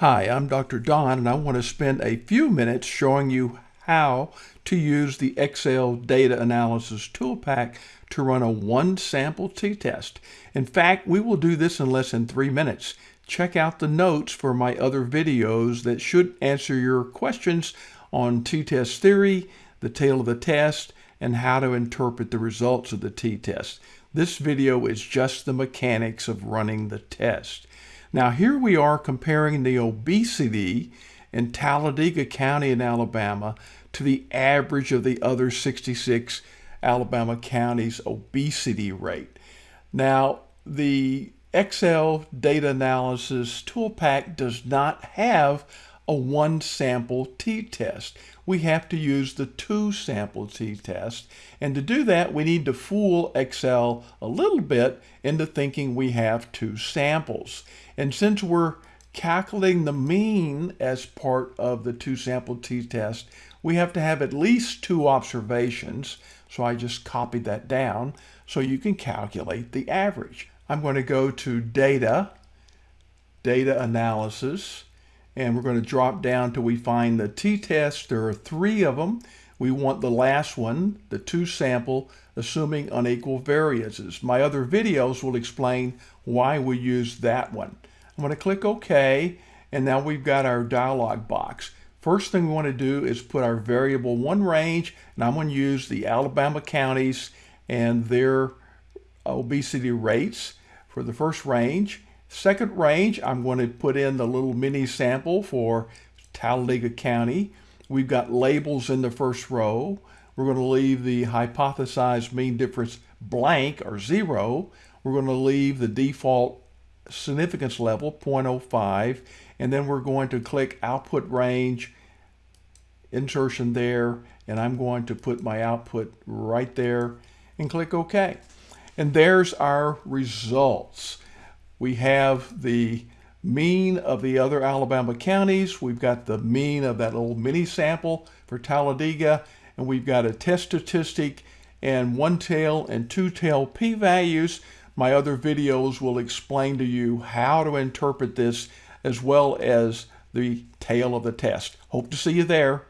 Hi, I'm Dr. Don and I want to spend a few minutes showing you how to use the Excel Data Analysis Toolpak to run a one sample t-test. In fact, we will do this in less than three minutes. Check out the notes for my other videos that should answer your questions on t-test theory, the tail of the test, and how to interpret the results of the t-test. This video is just the mechanics of running the test. Now here we are comparing the obesity in Talladega County in Alabama to the average of the other 66 Alabama counties obesity rate. Now the Excel data analysis toolpak does not have a one sample t-test. We have to use the two sample t-test. And to do that, we need to fool Excel a little bit into thinking we have two samples. And since we're calculating the mean as part of the two sample t-test, we have to have at least two observations. So I just copied that down so you can calculate the average. I'm going to go to data, data analysis, and we're going to drop down till we find the t-test. There are three of them. We want the last one, the two sample, assuming unequal variances. My other videos will explain why we use that one. I'm going to click OK, and now we've got our dialog box. First thing we want to do is put our variable one range, and I'm going to use the Alabama counties and their obesity rates for the first range. Second range, I'm going to put in the little mini sample for Talladega County. We've got labels in the first row. We're going to leave the hypothesized mean difference blank or zero. We're going to leave the default significance level 0.05 and then we're going to click output range insertion there and I'm going to put my output right there and click OK. And there's our results we have the mean of the other Alabama counties. We've got the mean of that little mini sample for Talladega, and we've got a test statistic and one tail and two tail p-values. My other videos will explain to you how to interpret this as well as the tail of the test. Hope to see you there.